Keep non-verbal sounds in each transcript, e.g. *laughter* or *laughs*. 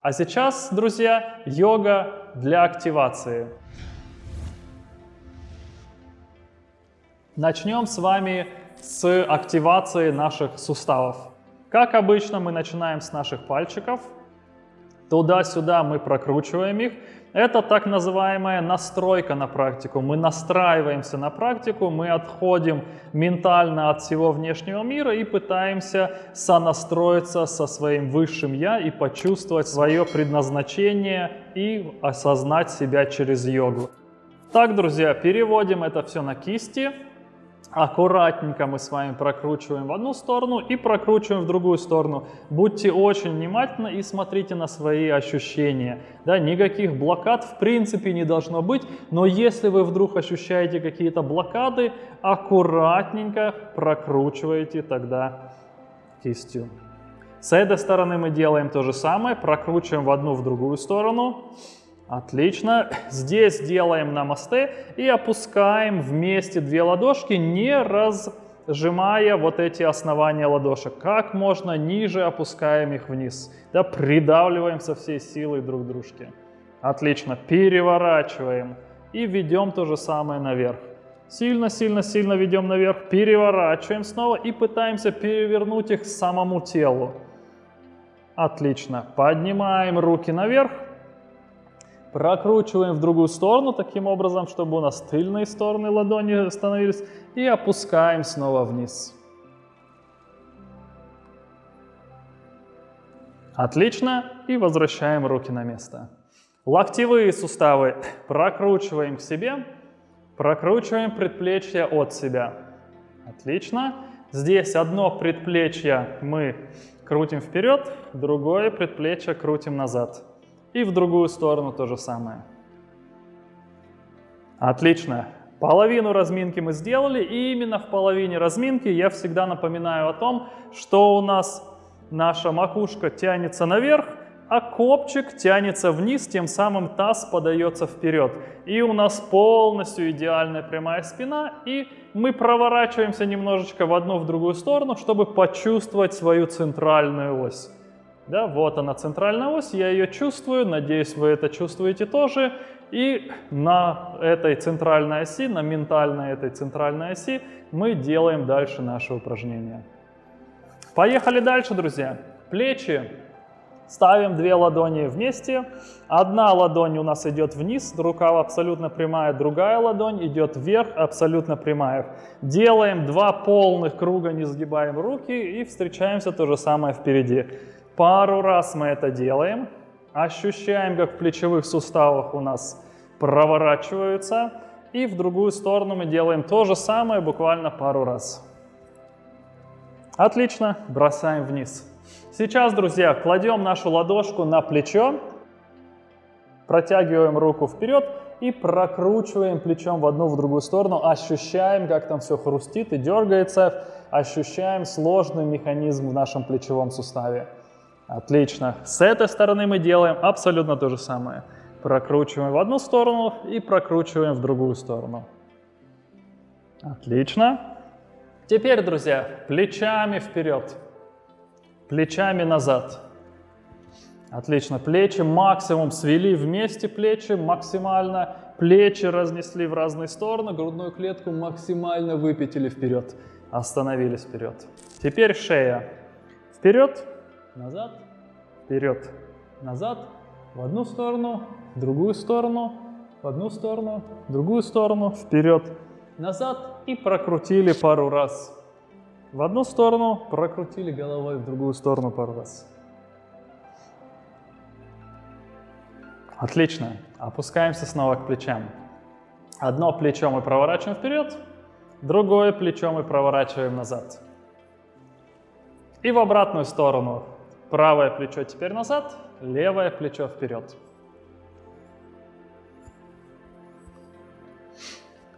А сейчас, друзья, йога для активации. Начнем с вами с активации наших суставов. Как обычно, мы начинаем с наших пальчиков. Туда-сюда мы прокручиваем их. Это так называемая настройка на практику. Мы настраиваемся на практику, мы отходим ментально от всего внешнего мира и пытаемся сонастроиться со своим высшим «я» и почувствовать свое предназначение и осознать себя через йогу. Так, друзья, переводим это все на кисти. Аккуратненько мы с вами прокручиваем в одну сторону и прокручиваем в другую сторону. Будьте очень внимательны и смотрите на свои ощущения. Да, никаких блокад в принципе не должно быть, но если вы вдруг ощущаете какие-то блокады, аккуратненько прокручивайте тогда кистью. С этой стороны мы делаем то же самое, прокручиваем в одну, в другую сторону. Отлично. Здесь делаем намасте и опускаем вместе две ладошки, не разжимая вот эти основания ладошек. Как можно ниже опускаем их вниз. Да, придавливаем со всей силой друг дружке. Отлично. Переворачиваем. И ведем то же самое наверх. Сильно-сильно-сильно ведем наверх, переворачиваем снова и пытаемся перевернуть их к самому телу. Отлично. Поднимаем руки наверх Прокручиваем в другую сторону, таким образом, чтобы у нас тыльные стороны ладони становились. И опускаем снова вниз. Отлично. И возвращаем руки на место. Локтевые суставы прокручиваем к себе. Прокручиваем предплечье от себя. Отлично. Здесь одно предплечье мы крутим вперед, другое предплечье крутим назад. И в другую сторону то же самое. Отлично. Половину разминки мы сделали, и именно в половине разминки я всегда напоминаю о том, что у нас наша макушка тянется наверх, а копчик тянется вниз, тем самым таз подается вперед. И у нас полностью идеальная прямая спина, и мы проворачиваемся немножечко в одну, в другую сторону, чтобы почувствовать свою центральную ось. Да, вот она центральная ось, я ее чувствую, надеюсь, вы это чувствуете тоже. И на этой центральной оси, на ментальной этой центральной оси мы делаем дальше наше упражнение. Поехали дальше, друзья. Плечи. Ставим две ладони вместе. Одна ладонь у нас идет вниз, рука абсолютно прямая, другая ладонь идет вверх, абсолютно прямая. Делаем два полных круга, не сгибаем руки и встречаемся то же самое впереди. Пару раз мы это делаем. Ощущаем, как в плечевых суставах у нас проворачиваются. И в другую сторону мы делаем то же самое буквально пару раз. Отлично, бросаем вниз. Сейчас, друзья, кладем нашу ладошку на плечо, протягиваем руку вперед и прокручиваем плечом в одну, в другую сторону, ощущаем, как там все хрустит и дергается, ощущаем сложный механизм в нашем плечевом суставе. Отлично. С этой стороны мы делаем абсолютно то же самое. Прокручиваем в одну сторону и прокручиваем в другую сторону. Отлично. Теперь, друзья, плечами вперед, плечами назад. Отлично. Плечи максимум свели вместе плечи максимально. Плечи разнесли в разные стороны. Грудную клетку максимально выпятили вперед. Остановились вперед. Теперь шея. Вперед назад, вперед, назад, в одну сторону, в другую сторону, в одну сторону, в другую сторону, вперед, назад и прокрутили пару раз. В одну сторону прокрутили головой, в другую сторону пару раз. Отлично. Опускаемся снова к плечам. Одно плечо мы проворачиваем вперед, другое плечо мы проворачиваем назад. И в обратную сторону Правое плечо теперь назад, левое плечо вперед.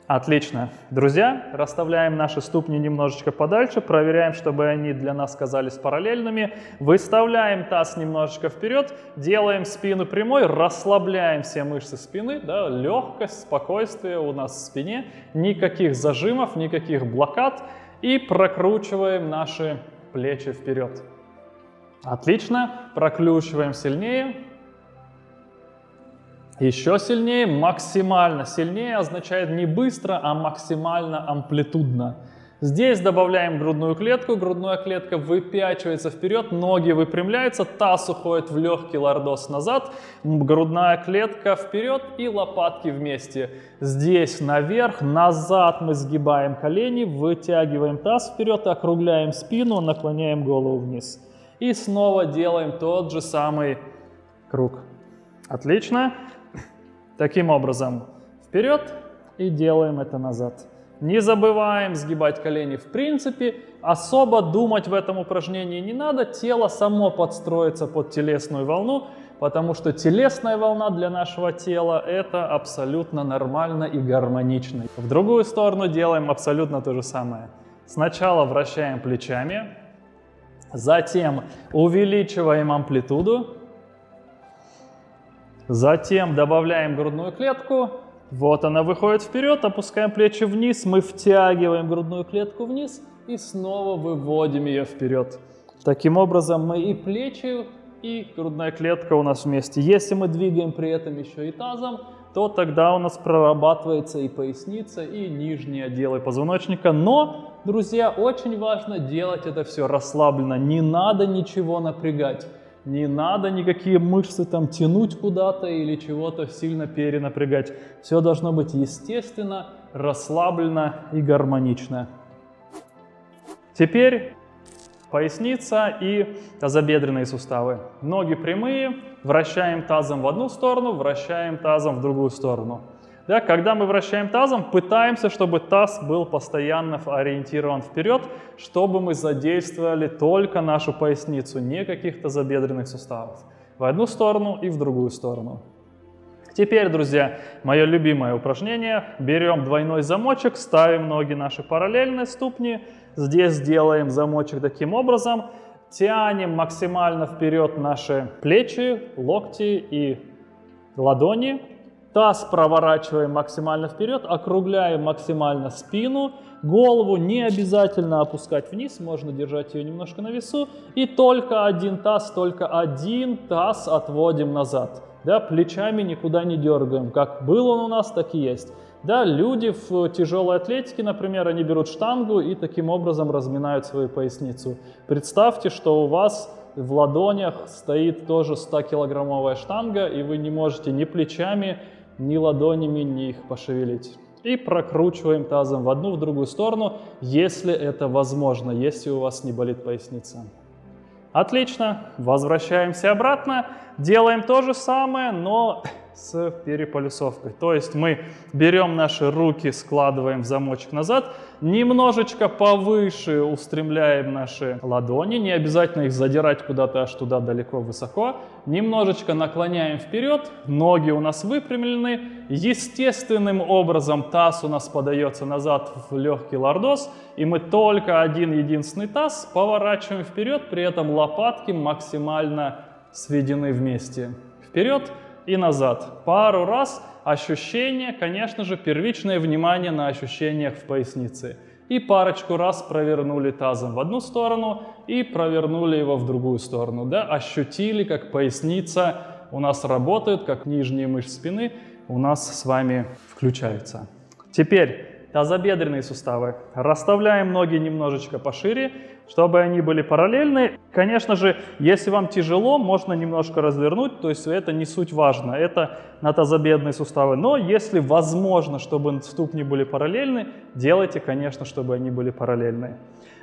Отлично. Друзья, расставляем наши ступни немножечко подальше, проверяем, чтобы они для нас казались параллельными. Выставляем таз немножечко вперед, делаем спину прямой, расслабляем все мышцы спины, да, легкость, спокойствие у нас в спине, никаких зажимов, никаких блокад и прокручиваем наши плечи вперед. Отлично. Проключиваем сильнее. Еще сильнее, максимально. Сильнее означает не быстро, а максимально амплитудно. Здесь добавляем грудную клетку, грудная клетка выпячивается вперед, ноги выпрямляются, таз уходит в легкий лордоз назад, грудная клетка вперед и лопатки вместе. Здесь наверх, назад мы сгибаем колени, вытягиваем таз вперед, округляем спину, наклоняем голову вниз. И снова делаем тот же самый круг. Отлично. Таким образом, вперед и делаем это назад. Не забываем сгибать колени в принципе. Особо думать в этом упражнении не надо. Тело само подстроится под телесную волну, потому что телесная волна для нашего тела это абсолютно нормально и гармонично. В другую сторону делаем абсолютно то же самое. Сначала вращаем плечами, затем увеличиваем амплитуду, затем добавляем грудную клетку, вот она выходит вперед, опускаем плечи вниз, мы втягиваем грудную клетку вниз и снова выводим ее вперед. Таким образом мы и плечи, и грудная клетка у нас вместе. Если мы двигаем при этом еще и тазом, то тогда у нас прорабатывается и поясница, и нижние отделы позвоночника. Но, друзья, очень важно делать это все расслабленно, не надо ничего напрягать. Не надо никакие мышцы там тянуть куда-то или чего-то сильно перенапрягать. Все должно быть естественно, расслабленно и гармонично. Теперь поясница и тазобедренные суставы. Ноги прямые, вращаем тазом в одну сторону, вращаем тазом в другую сторону. Да, когда мы вращаем тазом, пытаемся, чтобы таз был постоянно ориентирован вперед, чтобы мы задействовали только нашу поясницу, не каких-то забедренных суставов. В одну сторону и в другую сторону. Теперь, друзья, мое любимое упражнение. Берем двойной замочек, ставим ноги наши параллельно ступни. Здесь делаем замочек таким образом. Тянем максимально вперед наши плечи, локти и ладони. Таз проворачиваем максимально вперед, округляем максимально спину, голову не обязательно опускать вниз, можно держать ее немножко на весу. И только один таз, только один таз отводим назад. Да, плечами никуда не дергаем. Как был он у нас, так и есть. Да, люди в тяжелой атлетике, например, они берут штангу и таким образом разминают свою поясницу. Представьте, что у вас в ладонях стоит тоже 100-килограммовая штанга, и вы не можете ни плечами, ни ладонями не их пошевелить. И прокручиваем тазом в одну, в другую сторону, если это возможно, если у вас не болит поясница. Отлично, возвращаемся обратно, делаем то же самое, но с переполюсовкой. То есть мы берем наши руки, складываем в замочек назад, немножечко повыше устремляем наши ладони, не обязательно их задирать куда-то аж туда далеко высоко, немножечко наклоняем вперед, ноги у нас выпрямлены, естественным образом таз у нас подается назад в легкий лордоз, и мы только один единственный таз поворачиваем вперед, при этом лопатки максимально сведены вместе. Вперед, и назад. Пару раз ощущение, конечно же, первичное внимание на ощущениях в пояснице. И парочку раз провернули тазом в одну сторону и провернули его в другую сторону. Да? Ощутили, как поясница у нас работает, как нижние мышцы спины у нас с вами включаются. Теперь тазобедренные суставы. Расставляем ноги немножечко пошире, чтобы они были параллельны. Конечно же, если вам тяжело, можно немножко развернуть, то есть это не суть важно, это на тазобедренные суставы. Но если возможно, чтобы ступни были параллельны, делайте, конечно, чтобы они были параллельны.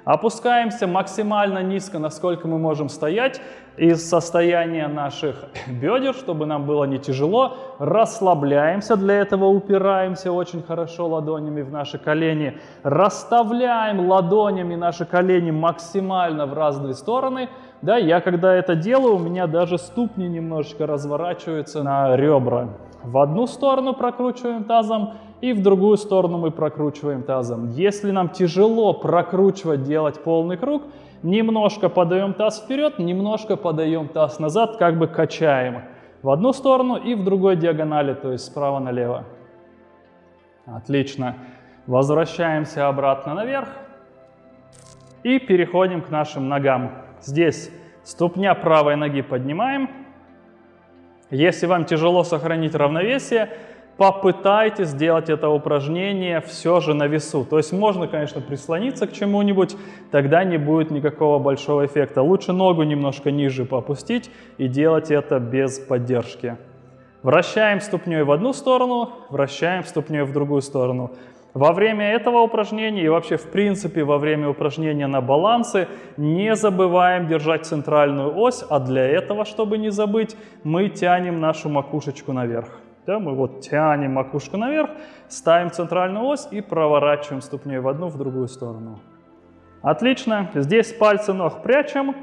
Опускаемся максимально низко, насколько мы можем стоять, из состояния наших *coughs* бедер, чтобы нам было не тяжело. Расслабляемся, для этого упираемся очень хорошо ладонями в наши колени. Расставляем ладонями наши колени максимально в разные стороны. Да, я когда это делаю, у меня даже ступни немножечко разворачиваются на ребра. В одну сторону прокручиваем тазом, и в другую сторону мы прокручиваем тазом. Если нам тяжело прокручивать, делать полный круг, немножко подаем таз вперед, немножко подаем таз назад, как бы качаем в одну сторону и в другой диагонали, то есть справа налево. Отлично. Возвращаемся обратно наверх и переходим к нашим ногам. Здесь ступня правой ноги поднимаем, Если вам тяжело сохранить равновесие, попытайтесь сделать это упражнение все же на весу. То есть можно, конечно, прислониться к чему-нибудь, тогда не будет никакого большого эффекта. Лучше ногу немножко ниже попустить и делать это без поддержки. Вращаем ступней в одну сторону, вращаем ступней в другую сторону. Во время этого упражнения и вообще в принципе во время упражнения на балансе не забываем держать центральную ось, а для этого, чтобы не забыть, мы тянем нашу макушечку наверх. Да, мы вот тянем макушку наверх, ставим центральную ось и проворачиваем ступней в одну, в другую сторону. Отлично. Здесь пальцы ног прячем,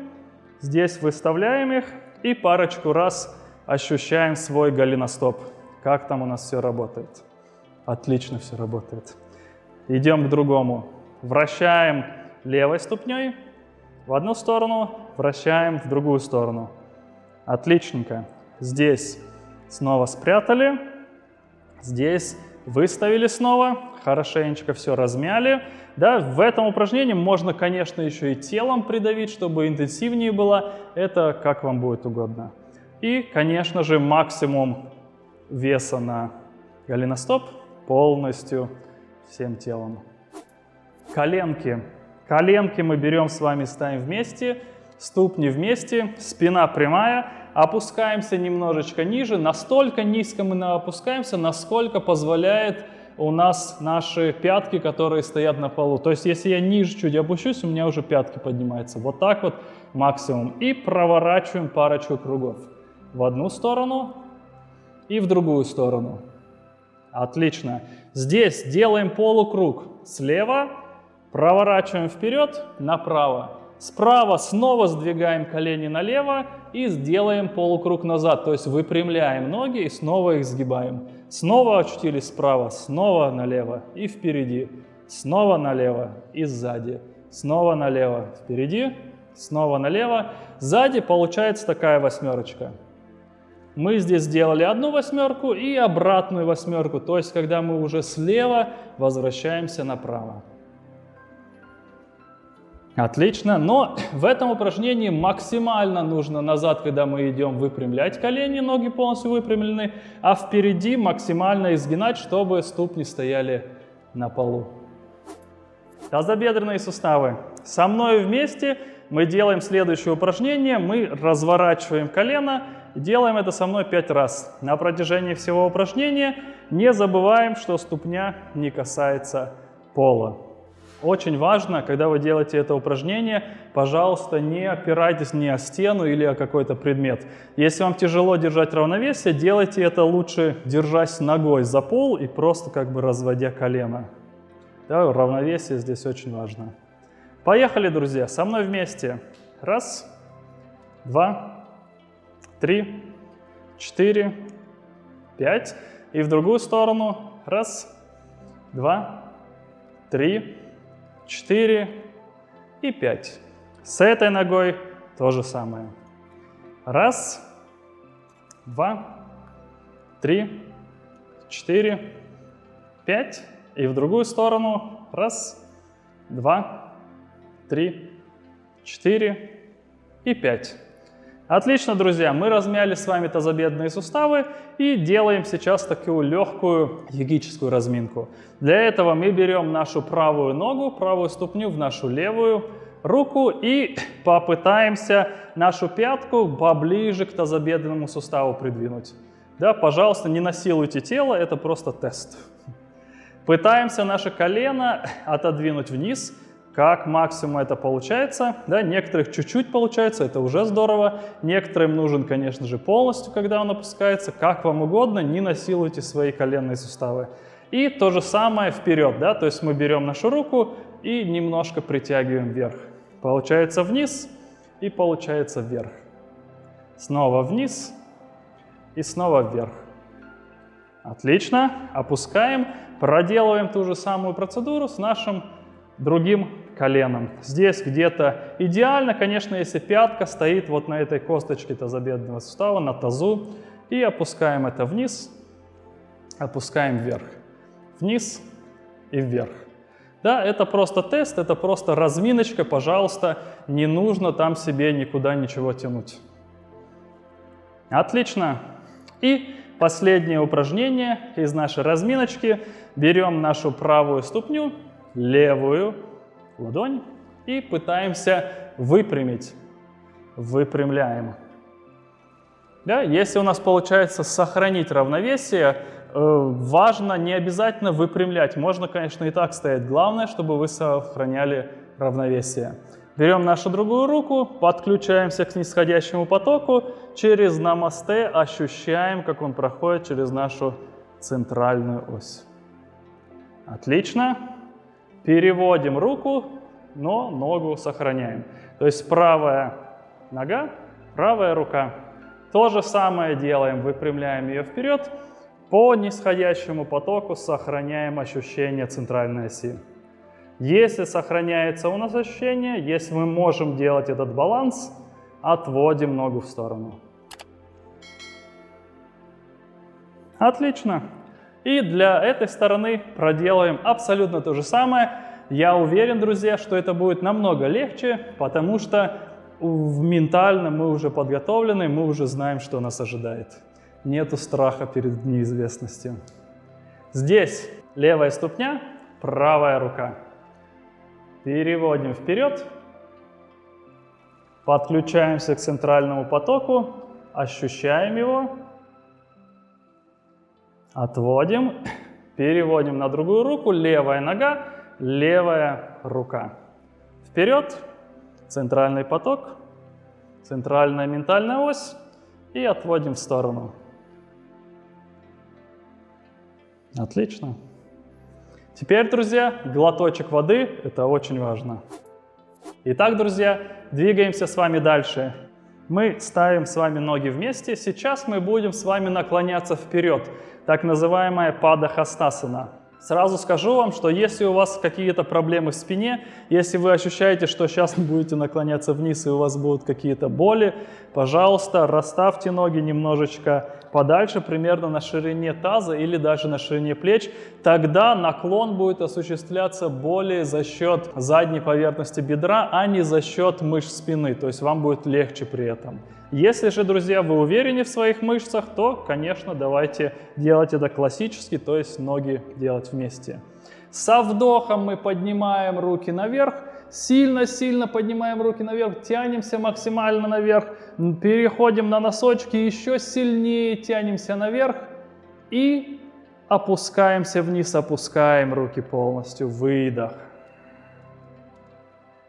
здесь выставляем их и парочку раз ощущаем свой голеностоп. Как там у нас все работает? Отлично все работает. Идем к другому. Вращаем левой ступней в одну сторону, вращаем в другую сторону. Отличненько. Здесь Снова спрятали. Здесь выставили снова. Хорошенечко все размяли. Да, в этом упражнении можно, конечно, еще и телом придавить, чтобы интенсивнее было. Это как вам будет угодно. И, конечно же, максимум веса на голеностоп полностью всем телом. Коленки. Коленки мы берем с вами, ставим вместе, ступни вместе, спина прямая опускаемся немножечко ниже, настолько низко мы опускаемся, насколько позволяет у нас наши пятки, которые стоят на полу. То есть, если я ниже чуть опущусь, у меня уже пятки поднимаются. Вот так вот максимум. И проворачиваем парочку кругов. В одну сторону и в другую сторону. Отлично. Здесь делаем полукруг. Слева проворачиваем вперед, направо. Справа снова сдвигаем колени налево и сделаем полукруг назад, то есть выпрямляем ноги и снова их сгибаем. Снова очутились справа, снова налево и впереди, снова налево и сзади, снова налево, впереди, снова налево. Сзади получается такая восьмерочка. Мы здесь сделали одну восьмерку и обратную восьмерку, то есть когда мы уже слева возвращаемся направо. Отлично, но *clears throat* в этом упражнении максимально нужно назад, когда мы идем, выпрямлять колени, ноги полностью выпрямлены, а впереди максимально изгинать, чтобы ступни стояли на полу. Тазобедренные суставы. Со мной вместе мы делаем следующее упражнение. Мы разворачиваем колено делаем это со мной 5 раз. На протяжении всего упражнения не забываем, что ступня не касается пола. Очень важно, когда вы делаете это упражнение, пожалуйста, не опирайтесь ни о стену или о какой-то предмет. Если вам тяжело держать равновесие, делайте это лучше, держась ногой за пол и просто как бы разводя колено. Да, равновесие здесь очень важно. Поехали, друзья, со мной вместе. Раз, два, три, четыре, пять. И в другую сторону. Раз, два, три, 4 и 5. С этой ногой то же самое. Раз, два, три, четыре, пять. И в другую сторону. Раз, два, три, четыре и пять. Отлично, друзья, мы размяли с вами тазобедренные суставы и делаем сейчас такую легкую йогическую разминку. Для этого мы берем нашу правую ногу, правую ступню в нашу левую руку и *clears throat* попытаемся нашу пятку поближе к тазобедренному суставу придвинуть. Да, пожалуйста, не насилуйте тело, это просто тест. Пытаемся наше колено *clears throat* отодвинуть вниз, как максимум это получается. Да, некоторых чуть-чуть получается, это уже здорово. Некоторым нужен, конечно же, полностью, когда он опускается. Как вам угодно, не насилуйте свои коленные суставы. И то же самое вперед, да, то есть мы берем нашу руку и немножко притягиваем вверх. Получается вниз и получается вверх. Снова вниз и снова вверх. Отлично. Опускаем. Проделываем ту же самую процедуру с нашим другим коленом. Здесь где-то идеально, конечно, если пятка стоит вот на этой косточке тазобедренного сустава, на тазу. И опускаем это вниз, опускаем вверх. Вниз и вверх. Да, это просто тест, это просто разминочка, пожалуйста, не нужно там себе никуда ничего тянуть. Отлично. И последнее упражнение из нашей разминочки. Берем нашу правую ступню, левую ладонь и пытаемся выпрямить. Выпрямляем. Да? Если у нас получается сохранить равновесие, э, важно не обязательно выпрямлять. Можно, конечно, и так стоять. Главное, чтобы вы сохраняли равновесие. Берем нашу другую руку, подключаемся к нисходящему потоку, через намасте ощущаем, как он проходит через нашу центральную ось. Отлично. Переводим руку, но ногу сохраняем. То есть правая нога, правая рука. То же самое делаем, выпрямляем ее вперед. По нисходящему потоку сохраняем ощущение центральной оси. Если сохраняется у нас ощущение, если мы можем делать этот баланс, отводим ногу в сторону. Отлично. И для этой стороны проделаем абсолютно то же самое. Я уверен, друзья, что это будет намного легче, потому что ментально мы уже подготовлены, мы уже знаем, что нас ожидает. Нету страха перед неизвестностью. Здесь левая ступня, правая рука. Переводим вперед. Подключаемся к центральному потоку, ощущаем его. Отводим, переводим на другую руку, левая нога, левая рука. Вперед, центральный поток, центральная ментальная ось и отводим в сторону. Отлично. Теперь, друзья, глоточек воды – это очень важно. Итак, друзья, двигаемся с вами дальше. Мы ставим с вами ноги вместе. Сейчас мы будем с вами наклоняться вперед, так называемая падахастасана. Сразу скажу вам, что если у вас какие-то проблемы в спине, если вы ощущаете, что сейчас *laughs* будете наклоняться вниз и у вас будут какие-то боли, пожалуйста, расставьте ноги немножечко подальше, примерно на ширине таза или даже на ширине плеч. Тогда наклон будет осуществляться более за счет задней поверхности бедра, а не за счет мышц спины, то есть вам будет легче при этом. Если же, друзья, вы уверены в своих мышцах, то, конечно, давайте делать это классически, то есть ноги делать вместе. Со вдохом мы поднимаем руки наверх, сильно-сильно поднимаем руки наверх, тянемся максимально наверх, переходим на носочки, еще сильнее тянемся наверх и опускаемся вниз, опускаем руки полностью, выдох.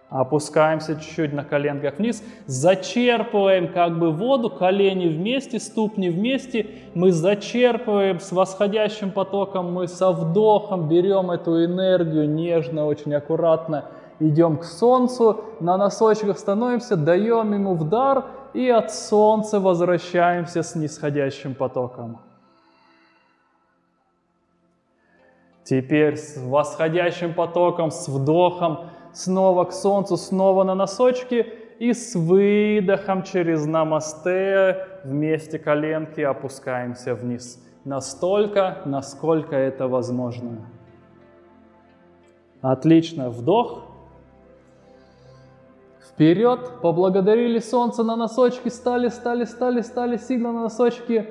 Опускаемся чуть-чуть на коленках вниз, зачерпываем как бы воду, колени вместе, ступни вместе. Мы зачерпываем с восходящим потоком, мы со вдохом берем эту энергию нежно, очень аккуратно идем к солнцу, на носочках становимся, даем ему вдар и от солнца возвращаемся с нисходящим потоком. Теперь с восходящим потоком, с вдохом снова к солнцу, снова на носочки и с выдохом через намасте вместе коленки опускаемся вниз. Настолько, насколько это возможно. Отлично. Вдох. Вперед. Поблагодарили солнце на носочки. Стали, стали, стали, стали сильно на носочки.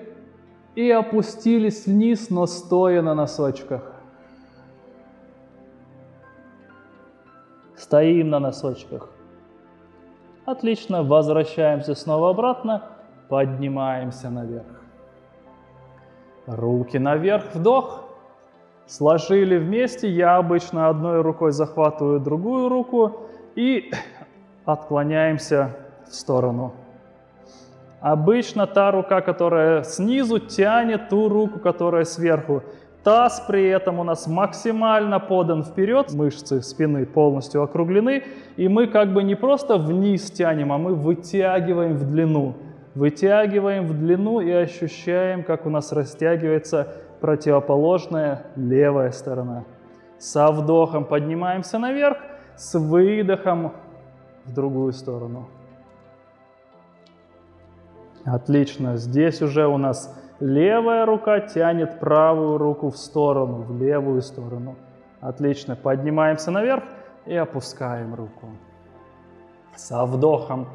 И опустились вниз, но стоя на носочках. Стоим на носочках. Отлично, возвращаемся снова обратно, поднимаемся наверх. Руки наверх, вдох. Сложили вместе, я обычно одной рукой захватываю другую руку и отклоняемся в сторону. Обычно та рука, которая снизу, тянет ту руку, которая сверху. Таз при этом у нас максимально подан вперед, мышцы спины полностью округлены, и мы как бы не просто вниз тянем, а мы вытягиваем в длину. Вытягиваем в длину и ощущаем, как у нас растягивается противоположная левая сторона. Со вдохом поднимаемся наверх, с выдохом в другую сторону. Отлично, здесь уже у нас Левая рука тянет правую руку в сторону, в левую сторону. Отлично. Поднимаемся наверх и опускаем руку. Со вдохом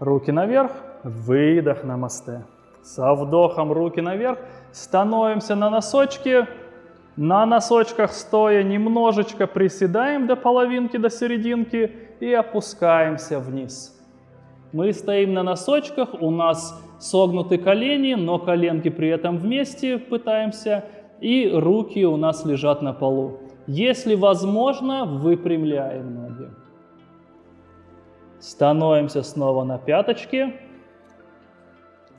руки наверх, выдох на мосте. Со вдохом руки наверх. Становимся на носочки. На носочках стоя немножечко приседаем до половинки, до серединки и опускаемся вниз. Мы стоим на носочках, у нас согнуты колени, но коленки при этом вместе пытаемся, и руки у нас лежат на полу. Если возможно, выпрямляем ноги. Становимся снова на пяточки.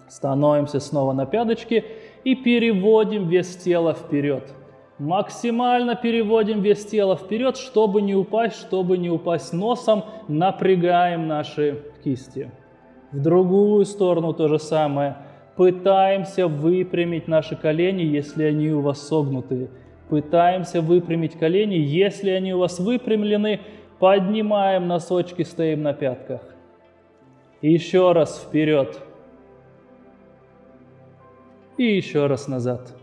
Становимся снова на пяточки и переводим вес тела вперед. Максимально переводим вес тела вперед, чтобы не упасть, чтобы не упасть носом. Напрягаем наши кисти. В другую сторону то же самое. Пытаемся выпрямить наши колени, если они у вас согнутые. Пытаемся выпрямить колени. Если они у вас выпрямлены, поднимаем носочки, стоим на пятках. еще раз вперед. И еще раз назад.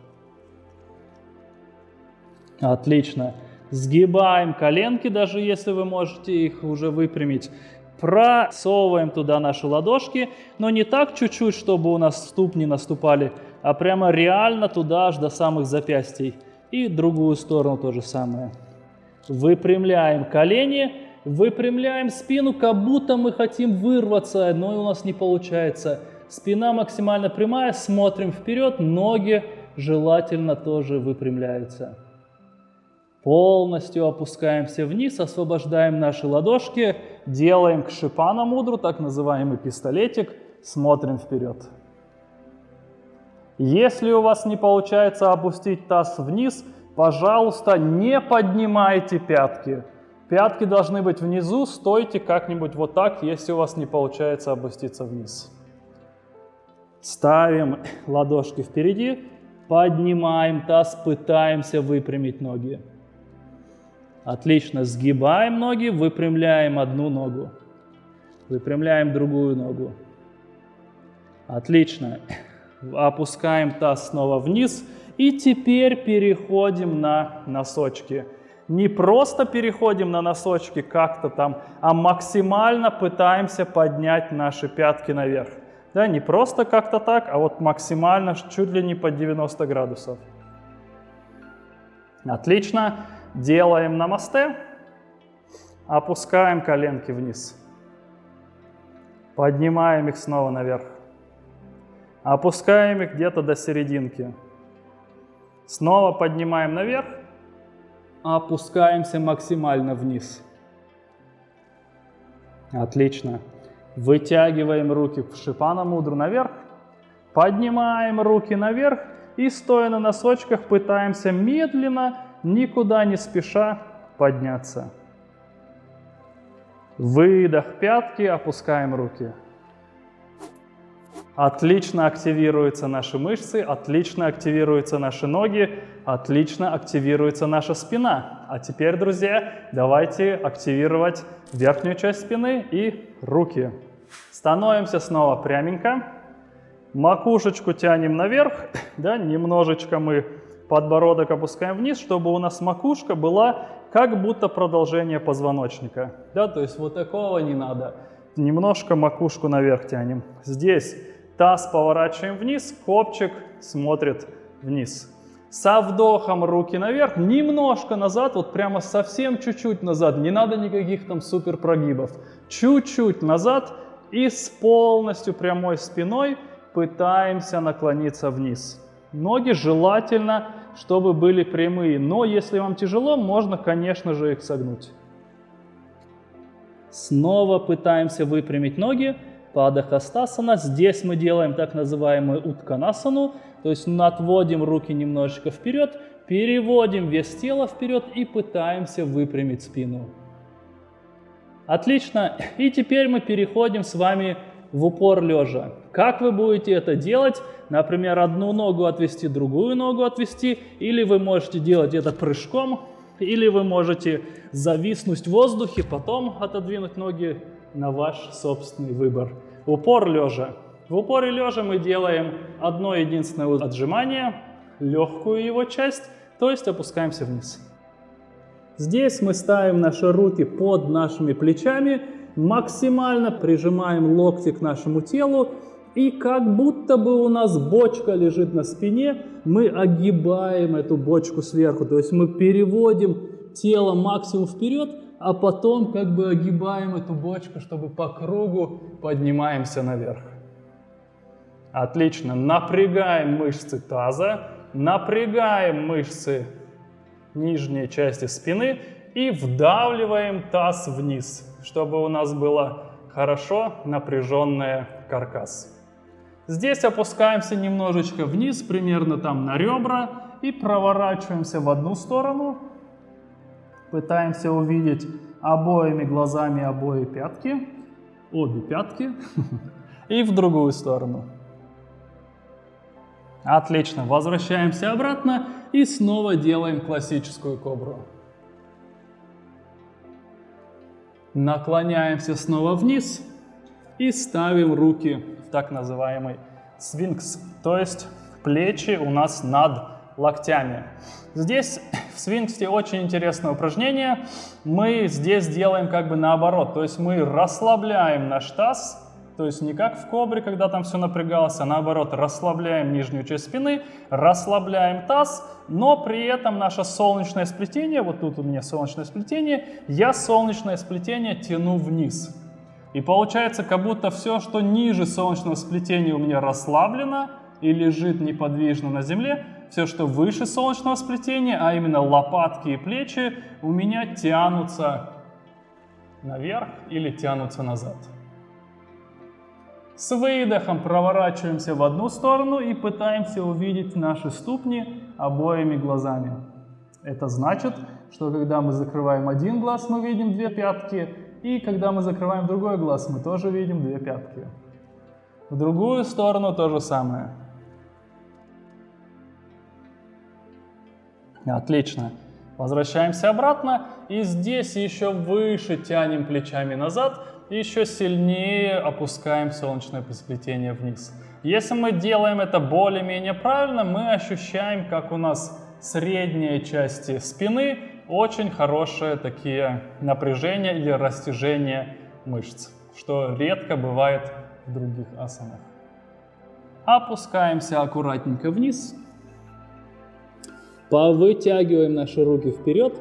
Отлично. Сгибаем коленки, даже если вы можете их уже выпрямить. Просовываем туда наши ладошки, но не так чуть-чуть, чтобы у нас ступни наступали, а прямо реально туда аж до самых запястий. И другую сторону то же самое. Выпрямляем колени, выпрямляем спину, как будто мы хотим вырваться, но у нас не получается. Спина максимально прямая, смотрим вперед, ноги желательно тоже выпрямляются. Полностью опускаемся вниз, освобождаем наши ладошки, делаем к шипана мудру, так называемый пистолетик, смотрим вперед. Если у вас не получается опустить таз вниз, пожалуйста, не поднимайте пятки. Пятки должны быть внизу, стойте как-нибудь вот так, если у вас не получается опуститься вниз. Ставим ладошки впереди, поднимаем таз, пытаемся выпрямить ноги. Отлично, сгибаем ноги, выпрямляем одну ногу, выпрямляем другую ногу. Отлично опускаем таз снова вниз и теперь переходим на носочки. Не просто переходим на носочки как-то там, а максимально пытаемся поднять наши пятки наверх. Да, не просто как-то так, а вот максимально, чуть ли не под 90 градусов. Отлично. Делаем намасте. Опускаем коленки вниз. Поднимаем их снова наверх. Опускаем их где-то до серединки. Снова поднимаем наверх. Опускаемся максимально вниз. Отлично. Вытягиваем руки в шипана мудру наверх. Поднимаем руки наверх и стоя на носочках пытаемся медленно, никуда не спеша подняться. Выдох пятки, опускаем руки. Отлично активируются наши мышцы, отлично активируются наши ноги, отлично активируется наша спина. А теперь, друзья, давайте активировать верхнюю часть спины и руки. Становимся снова пряменько. Макушечку тянем наверх, *laughs* да, немножечко мы подбородок опускаем вниз, чтобы у нас макушка была как будто продолжение позвоночника. Да, то есть вот такого не надо. Немножко макушку наверх тянем. Здесь Таз поворачиваем вниз, копчик смотрит вниз. Со вдохом руки наверх, немножко назад, вот прямо совсем чуть-чуть назад, не надо никаких там супер прогибов. Чуть-чуть назад и с полностью прямой спиной пытаемся наклониться вниз. Ноги желательно, чтобы были прямые, но если вам тяжело, можно, конечно же, их согнуть. Снова пытаемся выпрямить ноги. Падахастасана. Здесь мы делаем так называемую утканасану, то есть отводим руки немножечко вперед, переводим вес тела вперед и пытаемся выпрямить спину. Отлично. И теперь мы переходим с вами в упор лежа. Как вы будете это делать? Например, одну ногу отвести, другую ногу отвести, или вы можете делать это прыжком, или вы можете зависнуть в воздухе, потом отодвинуть ноги на ваш собственный выбор. Упор лежа. В упоре лежа мы делаем одно единственное отжимание, легкую его часть, то есть опускаемся вниз. Здесь мы ставим наши руки под нашими плечами, максимально прижимаем локти к нашему телу И как будто бы у нас бочка лежит на спине, мы огибаем эту бочку сверху. То есть мы переводим тело максимум вперед, а потом как бы огибаем эту бочку, чтобы по кругу поднимаемся наверх. Отлично. Напрягаем мышцы таза, напрягаем мышцы нижней части спины и вдавливаем таз вниз, чтобы у нас было хорошо напряженный каркас. Здесь опускаемся немножечко вниз, примерно там на ребра, и проворачиваемся в одну сторону. Пытаемся увидеть обоими глазами обои пятки, обе пятки, *laughs* и в другую сторону. Отлично, возвращаемся обратно и снова делаем классическую кобру. Наклоняемся снова вниз и ставим руки так называемый свинкс, то есть плечи у нас над локтями. Здесь в свинксе очень интересное упражнение. Мы здесь делаем как бы наоборот, то есть мы расслабляем наш таз, то есть не как в кобре, когда там все напрягалось, а наоборот расслабляем нижнюю часть спины, расслабляем таз, но при этом наше солнечное сплетение, вот тут у меня солнечное сплетение, я солнечное сплетение тяну вниз. И получается, как будто все, что ниже солнечного сплетения у меня расслаблено и лежит неподвижно на земле, все, что выше солнечного сплетения, а именно лопатки и плечи, у меня тянутся наверх или тянутся назад. С выдохом проворачиваемся в одну сторону и пытаемся увидеть наши ступни обоими глазами. Это значит, что когда мы закрываем один глаз, мы видим две пятки, и когда мы закрываем другой глаз, мы тоже видим две пятки. В другую сторону то же самое. Отлично. Возвращаемся обратно. И здесь еще выше тянем плечами назад еще сильнее опускаем солнечное сплетение вниз. Если мы делаем это более-менее правильно, мы ощущаем, как у нас средние части спины очень хорошие такие напряжения или растяжения мышц, что редко бывает в других асанах. Опускаемся аккуратненько вниз, повытягиваем наши руки вперед,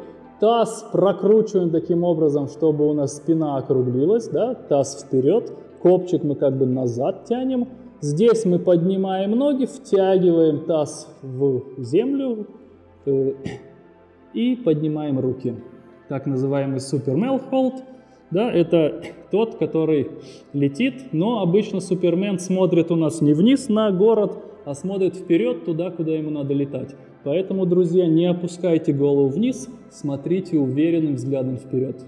Таз прокручиваем таким образом, чтобы у нас спина округлилась, да, таз вперед, копчик мы как бы назад тянем. Здесь мы поднимаем ноги, втягиваем таз в землю. Э, и поднимаем руки. Так называемый супермен холд. Да, это тот, который летит, но обычно супермен смотрит у нас не вниз на город, а смотрит вперед туда, куда ему надо летать. Поэтому, друзья, не опускайте голову вниз, смотрите уверенным взглядом вперед.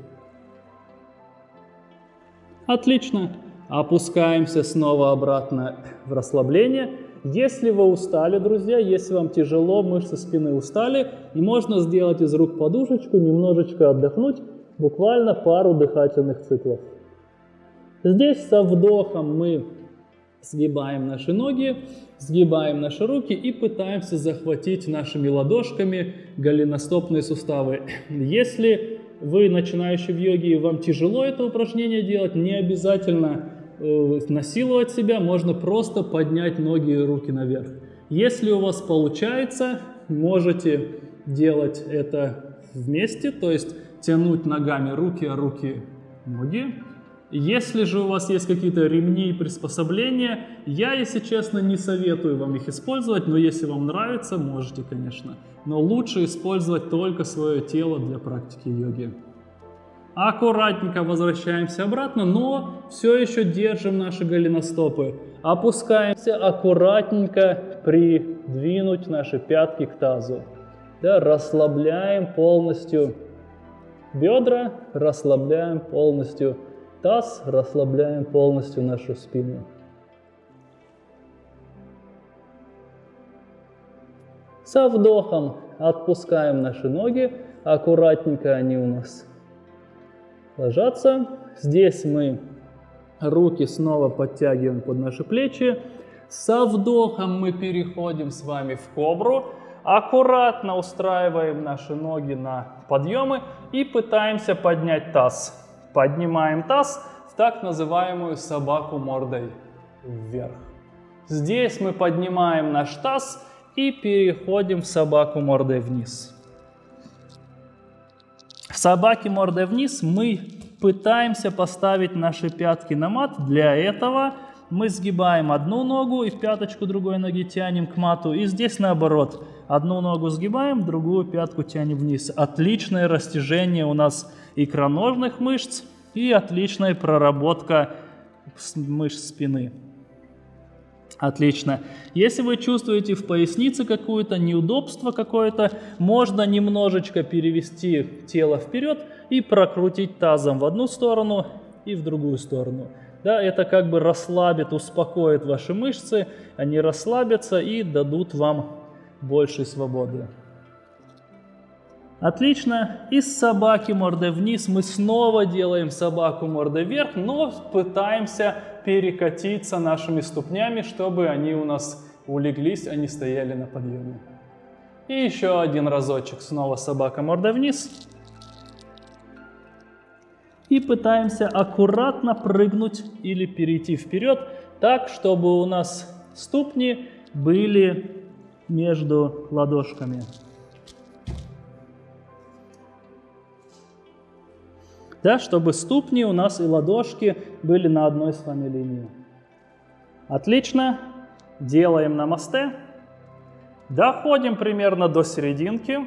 Отлично. Опускаемся снова обратно в расслабление. Если вы устали, друзья, если вам тяжело, мышцы спины устали, можно сделать из рук подушечку, немножечко отдохнуть, буквально пару дыхательных циклов. Здесь со вдохом мы сгибаем наши ноги, сгибаем наши руки и пытаемся захватить нашими ладошками голеностопные суставы. Если вы начинающий в йоге и вам тяжело это упражнение делать, не обязательно насиловать себя, можно просто поднять ноги и руки наверх. Если у вас получается, можете делать это вместе, то есть тянуть ногами руки, а руки ноги. Если же у вас есть какие-то ремни и приспособления, я, если честно, не советую вам их использовать, но если вам нравится, можете, конечно. Но лучше использовать только свое тело для практики йоги. Аккуратненько возвращаемся обратно, но все еще держим наши голеностопы. Опускаемся аккуратненько придвинуть наши пятки к тазу. Да, расслабляем полностью бедра, расслабляем полностью таз, расслабляем полностью нашу спину. Со вдохом отпускаем наши ноги, аккуратненько они у нас ложатся. Здесь мы руки снова подтягиваем под наши плечи. Со вдохом мы переходим с вами в кобру. Аккуратно устраиваем наши ноги на подъемы и пытаемся поднять таз. Поднимаем таз в так называемую собаку мордой вверх. Здесь мы поднимаем наш таз и переходим в собаку мордой вниз. В собаке мордой вниз мы пытаемся поставить наши пятки на мат. Для этого мы сгибаем одну ногу и в пяточку другой ноги тянем к мату. И здесь наоборот. Одну ногу сгибаем, другую пятку тянем вниз. Отличное растяжение у нас икроножных мышц и отличная проработка мышц спины. Отлично. Если вы чувствуете в пояснице какое-то неудобство какое-то, можно немножечко перевести тело вперед и прокрутить тазом в одну сторону и в другую сторону. Да, это как бы расслабит, успокоит ваши мышцы, они расслабятся и дадут вам больше свободы. Отлично. Из собаки мордой вниз мы снова делаем собаку мордой вверх, но пытаемся перекатиться нашими ступнями, чтобы они у нас улеглись, они стояли на подъеме. И еще один разочек. Снова собака мордой вниз. И пытаемся аккуратно прыгнуть или перейти вперед, так, чтобы у нас ступни были между ладошками. Да, чтобы ступни у нас и ладошки были на одной с вами линии. Отлично. Делаем на мосте. Доходим примерно до серединки.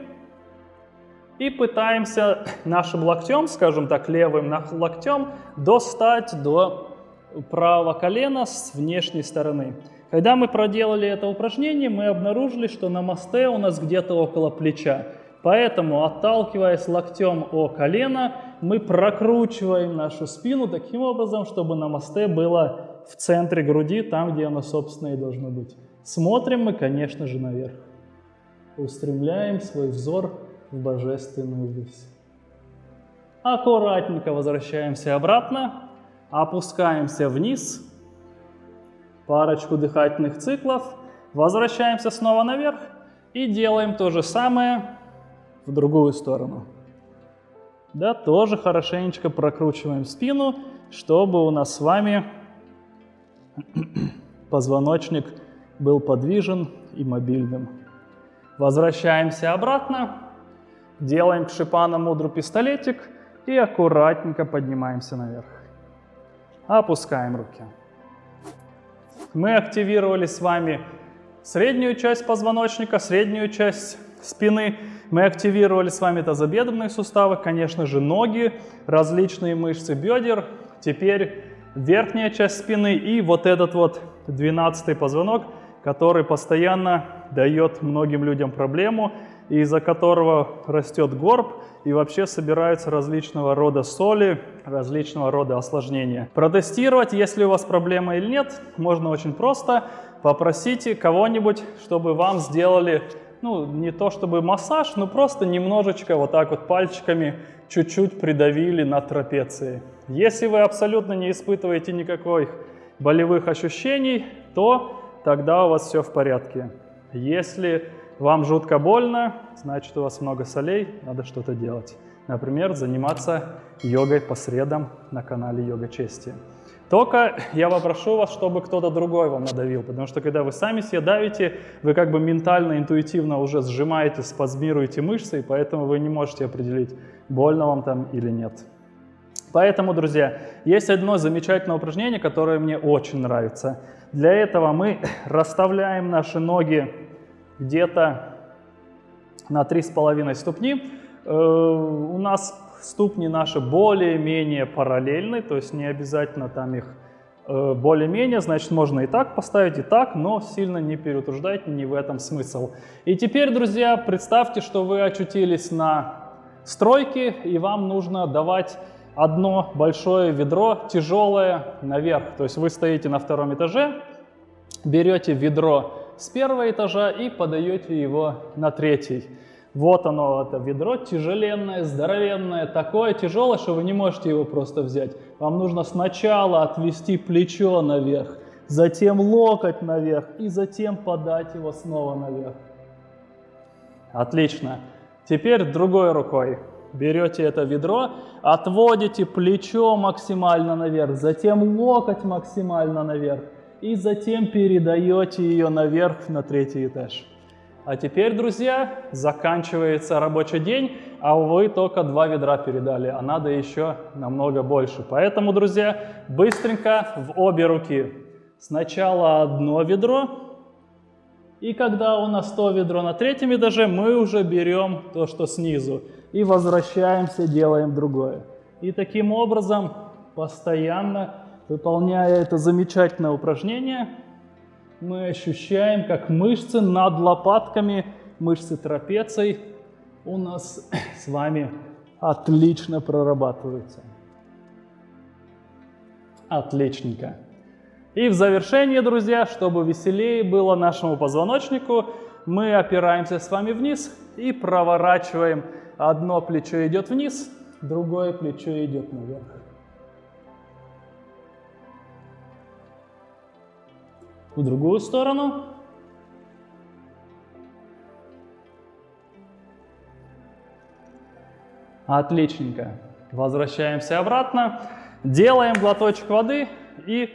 И пытаемся нашим локтем, скажем так, левым локтем, достать до правого колена с внешней стороны. Когда мы проделали это упражнение, мы обнаружили, что на мосте у нас где-то около плеча. Поэтому, отталкиваясь локтем о колено, мы прокручиваем нашу спину таким образом, чтобы на мосте было в центре груди, там, где оно, собственно, и должно быть. Смотрим мы, конечно же, наверх. Устремляем свой взор в божественную высь. Аккуратненько возвращаемся обратно, опускаемся вниз, парочку дыхательных циклов, возвращаемся снова наверх и делаем то же самое в другую сторону. Да, тоже хорошенечко прокручиваем спину, чтобы у нас с вами *clears throat* позвоночник был подвижен и мобильным. Возвращаемся обратно, делаем к шипана мудру пистолетик и аккуратненько поднимаемся наверх. Опускаем руки. Мы активировали с вами среднюю часть позвоночника, среднюю часть спины. Мы активировали с вами тазобедренные суставы, конечно же, ноги, различные мышцы бедер. Теперь верхняя часть спины и вот этот вот двенадцатый позвонок, который постоянно дает многим людям проблему, из-за которого растет горб и вообще собираются различного рода соли, различного рода осложнения. Протестировать, если у вас проблема или нет, можно очень просто. Попросите кого-нибудь, чтобы вам сделали ну, не то чтобы массаж, но просто немножечко вот так вот пальчиками чуть-чуть придавили на трапеции. Если вы абсолютно не испытываете никаких болевых ощущений, то тогда у вас все в порядке. Если вам жутко больно, значит у вас много солей, надо что-то делать. Например, заниматься йогой по средам на канале Йога Чести. Только я попрошу вас, чтобы кто-то другой вам надавил, потому что когда вы сами себе давите, вы как бы ментально, интуитивно уже сжимаете, спазмируете мышцы, и поэтому вы не можете определить, больно вам там или нет. Поэтому, друзья, есть одно замечательное упражнение, которое мне очень нравится. Для этого мы *laughs* расставляем наши ноги где-то на 3,5 ступни. Э, у нас ступни наши более-менее параллельны, то есть не обязательно там их э, более-менее, значит, можно и так поставить, и так, но сильно не переутруждайте, не в этом смысл. И теперь, друзья, представьте, что вы очутились на стройке, и вам нужно давать одно большое ведро, тяжелое, наверх. То есть вы стоите на втором этаже, берете ведро с первого этажа и подаете его на третий. Вот оно, это ведро тяжеленное, здоровенное, такое тяжелое, что вы не можете его просто взять. Вам нужно сначала отвести плечо наверх, затем локоть наверх и затем подать его снова наверх. Отлично. Теперь другой рукой берете это ведро, отводите плечо максимально наверх, затем локоть максимально наверх и затем передаете ее наверх на третий этаж. А теперь, друзья, заканчивается рабочий день, а вы только два ведра передали, а надо еще намного больше. Поэтому, друзья, быстренько в обе руки. Сначала одно ведро, и когда у нас то ведро на третьем этаже, мы уже берем то, что снизу, и возвращаемся, делаем другое. И таким образом, постоянно выполняя это замечательное упражнение, мы ощущаем, как мышцы над лопатками, мышцы трапеций у нас с вами отлично прорабатываются. Отличненько. И в завершение, друзья, чтобы веселее было нашему позвоночнику, мы опираемся с вами вниз и проворачиваем. Одно плечо идет вниз, другое плечо идет наверх. В другую сторону. Отличненько. Возвращаемся обратно, делаем глоточек воды и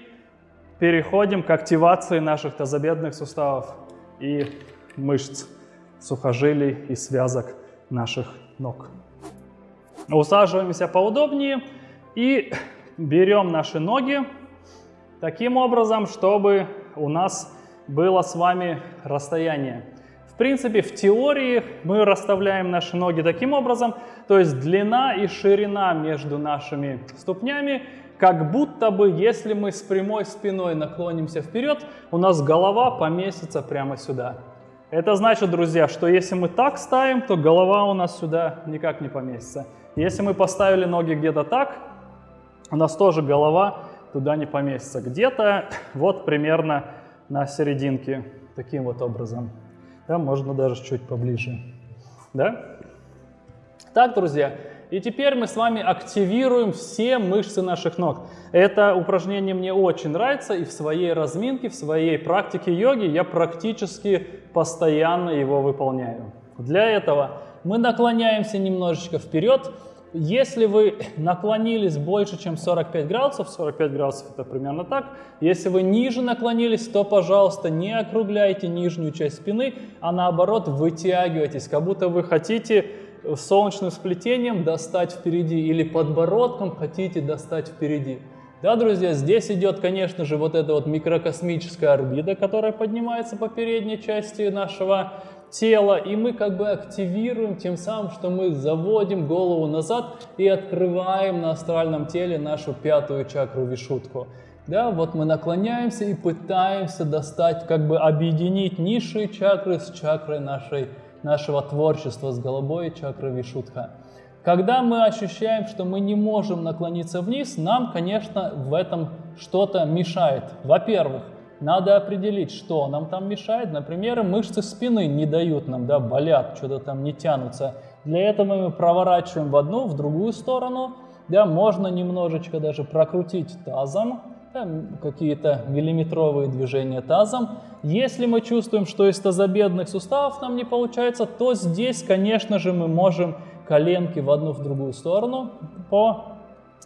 переходим к активации наших тазобедренных суставов и мышц, сухожилий и связок наших ног. Усаживаемся поудобнее и берем наши ноги таким образом, чтобы у нас было с вами расстояние. В принципе, в теории мы расставляем наши ноги таким образом, то есть длина и ширина между нашими ступнями, как будто бы, если мы с прямой спиной наклонимся вперед, у нас голова поместится прямо сюда. Это значит, друзья, что если мы так ставим, то голова у нас сюда никак не поместится. Если мы поставили ноги где-то так, у нас тоже голова туда не поместится. Где-то *coughs* вот примерно на серединке, таким вот образом. Да, можно даже чуть поближе. Да? Так, друзья, и теперь мы с вами активируем все мышцы наших ног. Это упражнение мне очень нравится, и в своей разминке, в своей практике йоги я практически постоянно его выполняю. Для этого мы наклоняемся немножечко вперед, если вы наклонились больше, чем 45 градусов, 45 градусов это примерно так, если вы ниже наклонились, то, пожалуйста, не округляйте нижнюю часть спины, а наоборот вытягивайтесь, как будто вы хотите солнечным сплетением достать впереди или подбородком хотите достать впереди. Да, друзья, здесь идет, конечно же, вот эта вот микрокосмическая орбита, которая поднимается по передней части нашего тело, и мы как бы активируем тем самым, что мы заводим голову назад и открываем на астральном теле нашу пятую чакру вишутку. Да, вот мы наклоняемся и пытаемся достать, как бы объединить низшие чакры с чакрой нашей, нашего творчества, с голубой чакрой вишутха. Когда мы ощущаем, что мы не можем наклониться вниз, нам, конечно, в этом что-то мешает. Во-первых, надо определить, что нам там мешает. Например, мышцы спины не дают нам, да, болят, что-то там не тянутся. Для этого мы проворачиваем в одну, в другую сторону. Да, можно немножечко даже прокрутить тазом, да, какие-то миллиметровые движения тазом. Если мы чувствуем, что из тазобедренных суставов нам не получается, то здесь, конечно же, мы можем коленки в одну, в другую сторону по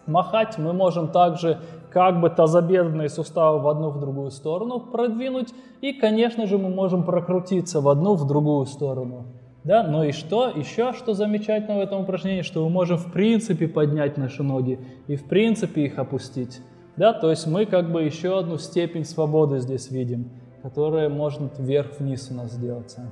махать. Мы можем также как бы тазобедренные суставы в одну, в другую сторону продвинуть. И, конечно же, мы можем прокрутиться в одну, в другую сторону. Да, ну и что? Еще что замечательно в этом упражнении, что мы можем в принципе поднять наши ноги и в принципе их опустить. Да, то есть мы как бы еще одну степень свободы здесь видим, которая может вверх-вниз у нас сделаться.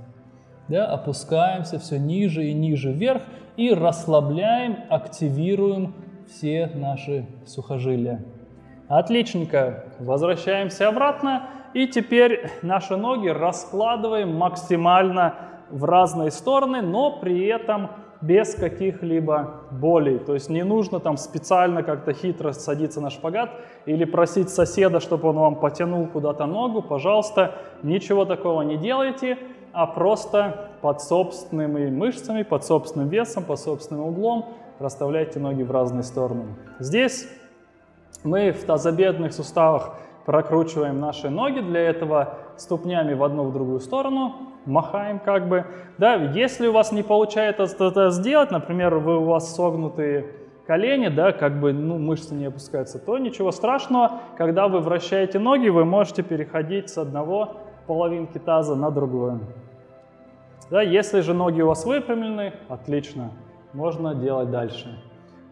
Да, опускаемся все ниже и ниже вверх и расслабляем, активируем все наши сухожилия. Отличненько. Возвращаемся обратно. И теперь наши ноги раскладываем максимально в разные стороны, но при этом без каких-либо болей. То есть не нужно там специально как-то хитро садиться на шпагат или просить соседа, чтобы он вам потянул куда-то ногу. Пожалуйста, ничего такого не делайте, а просто под собственными мышцами, под собственным весом, под собственным углом расставляйте ноги в разные стороны. Здесь мы в тазобедренных суставах прокручиваем наши ноги, для этого ступнями в одну, в другую сторону, махаем как бы. Да, если у вас не получается это сделать, например, вы у вас согнутые колени, да, как бы ну, мышцы не опускаются, то ничего страшного. Когда вы вращаете ноги, вы можете переходить с одного половинки таза на другую. Да, если же ноги у вас выпрямлены, отлично, можно делать дальше.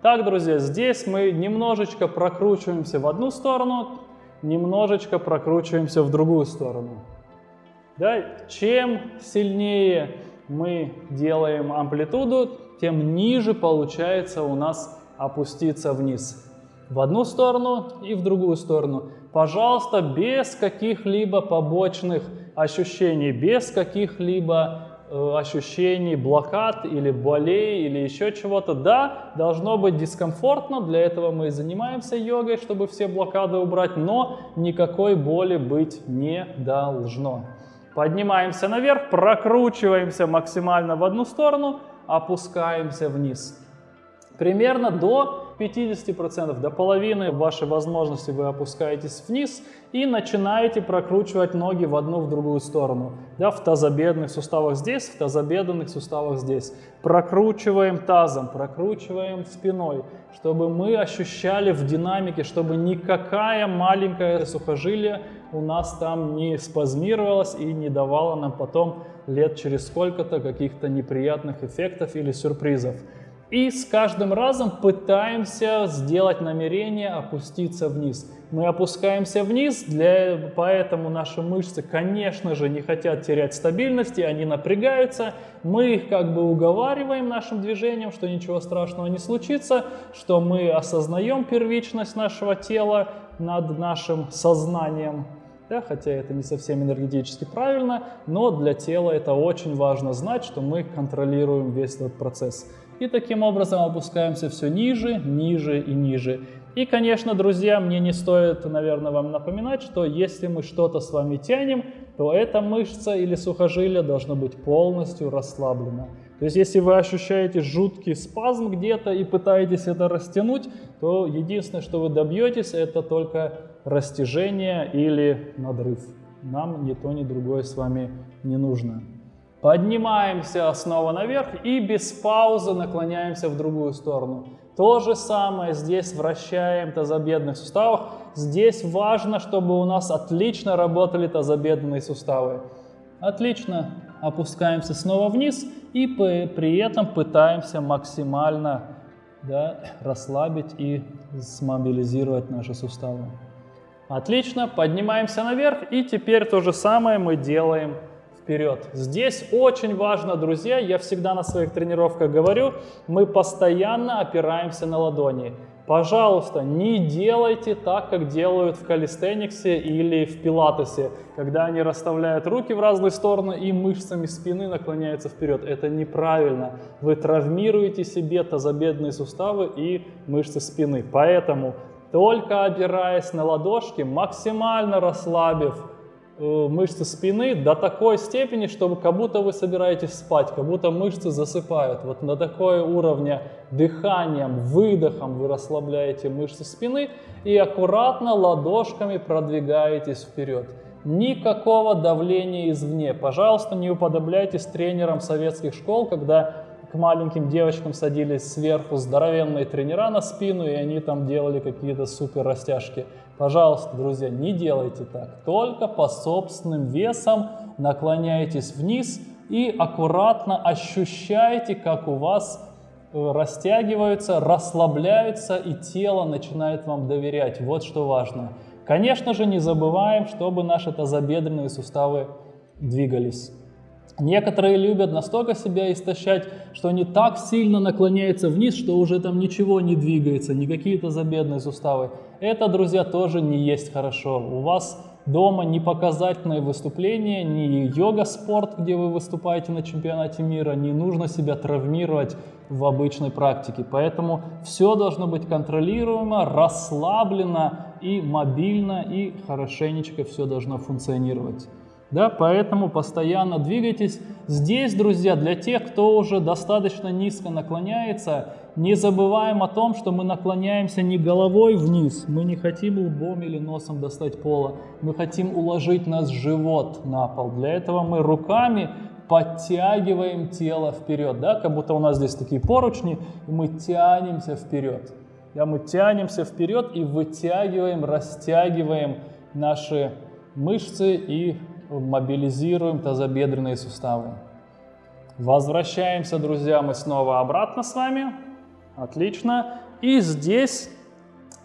Так, друзья, здесь мы немножечко прокручиваемся в одну сторону, немножечко прокручиваемся в другую сторону. Да, чем сильнее мы делаем амплитуду, тем ниже получается у нас опуститься вниз. В одну сторону и в другую сторону. Пожалуйста, без каких-либо побочных ощущений, без каких-либо ощущений блокад или болей или еще чего-то. Да, должно быть дискомфортно, для этого мы и занимаемся йогой, чтобы все блокады убрать, но никакой боли быть не должно. Поднимаемся наверх, прокручиваемся максимально в одну сторону, опускаемся вниз. Примерно до 50%, до половины вашей возможности вы опускаетесь вниз и начинаете прокручивать ноги в одну, в другую сторону. Да, в тазобедренных суставах здесь, в тазобедренных суставах здесь. Прокручиваем тазом, прокручиваем спиной, чтобы мы ощущали в динамике, чтобы никакая маленькая сухожилие у нас там не спазмировалось и не давало нам потом лет через сколько-то каких-то неприятных эффектов или сюрпризов. И с каждым разом пытаемся сделать намерение опуститься вниз. Мы опускаемся вниз, для, поэтому наши мышцы, конечно же, не хотят терять стабильности, они напрягаются. Мы их как бы уговариваем нашим движением, что ничего страшного не случится, что мы осознаем первичность нашего тела над нашим сознанием. Да, хотя это не совсем энергетически правильно, но для тела это очень важно знать, что мы контролируем весь этот процесс. И таким образом опускаемся все ниже, ниже и ниже. И, конечно, друзья, мне не стоит, наверное, вам напоминать, что если мы что-то с вами тянем, то эта мышца или сухожилие должно быть полностью расслаблено. То есть, если вы ощущаете жуткий спазм где-то и пытаетесь это растянуть, то единственное, что вы добьетесь, это только растяжение или надрыв. Нам ни то, ни другое с вами не нужно. Поднимаемся снова наверх и без паузы наклоняемся в другую сторону. То же самое здесь вращаем тазобедренных суставов. Здесь важно, чтобы у нас отлично работали тазобедренные суставы. Отлично. Опускаемся снова вниз и при этом пытаемся максимально да, расслабить и смобилизировать наши суставы. Отлично. Поднимаемся наверх и теперь то же самое мы делаем вперед. Здесь очень важно, друзья, я всегда на своих тренировках говорю, мы постоянно опираемся на ладони. Пожалуйста, не делайте так, как делают в калистениксе или в пилатесе, когда они расставляют руки в разные стороны и мышцами спины наклоняются вперед. Это неправильно. Вы травмируете себе тазобедренные суставы и мышцы спины. Поэтому только опираясь на ладошки, максимально расслабив мышцы спины до такой степени, чтобы как будто вы собираетесь спать, как будто мышцы засыпают. Вот на такой уровне дыханием, выдохом вы расслабляете мышцы спины и аккуратно ладошками продвигаетесь вперед. Никакого давления извне. Пожалуйста, не уподобляйтесь тренерам советских школ, когда к маленьким девочкам садились сверху здоровенные тренера на спину, и они там делали какие-то супер растяжки. Пожалуйста, друзья, не делайте так. Только по собственным весам наклоняйтесь вниз и аккуратно ощущайте, как у вас э, растягиваются, расслабляются и тело начинает вам доверять. Вот что важно. Конечно же, не забываем, чтобы наши тазобедренные суставы двигались. Некоторые любят настолько себя истощать, что они так сильно наклоняются вниз, что уже там ничего не двигается, ни какие-то забедные суставы. Это, друзья, тоже не есть хорошо. У вас дома не показательное выступление, не йога-спорт, где вы выступаете на чемпионате мира, не нужно себя травмировать в обычной практике. Поэтому все должно быть контролируемо, расслаблено и мобильно, и хорошенечко все должно функционировать. Да, поэтому постоянно двигайтесь. Здесь, друзья, для тех, кто уже достаточно низко наклоняется, не забываем о том, что мы наклоняемся не головой вниз, мы не хотим лбом или носом достать пола, мы хотим уложить наш живот на пол. Для этого мы руками подтягиваем тело вперед, да, как будто у нас здесь такие поручни, и мы тянемся вперед. Да, мы тянемся вперед и вытягиваем, растягиваем наши мышцы и мобилизируем тазобедренные суставы. Возвращаемся, друзья, мы снова обратно с вами. Отлично. И здесь